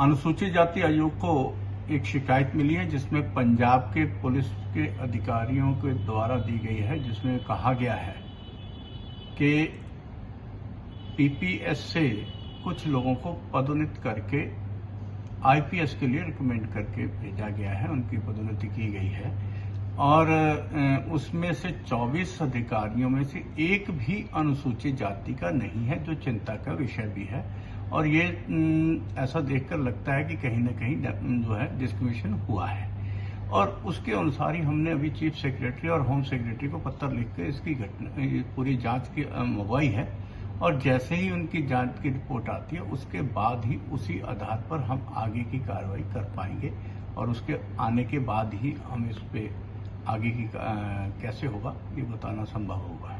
अनुसूचित जाति आयोग को एक शिकायत मिली है, जिसमें पंजाब के पुलिस के अधिकारियों के द्वारा दी गई है, जिसमें कहा गया है कि पीपीएस से कुछ लोगों को पदोन्नत करके आईपीएस के लिए रिकमेंड करके भेजा गया है, उनकी पदोन्नति की गई है। और उसमें से 24 अधिकारियों में से एक भी अनुसूचित जाति का नहीं है, जो चिंता का विषय भी है। और ये अम, ऐसा देखकर लगता है कि कहीं ना कहीं जो है डिस्क्रिमिनेशन हुआ है। और उसके अनुसार ही हमने अभी चीफ सेक्रेटरी और होम सेक्रेटरी को पत्र लिखकर इसकी घटना पूरी जाँच की मंगवाई है। और जैसे ही उनकी जाँच की रिपोर्ट आती है उसके बाद ही उसी आधार पर हम आगे की कार्रवाई कर पाएँगे और उसके आने के बाद ही हम इस पर आगे की कैसे होगा ये बताना संभव होगा।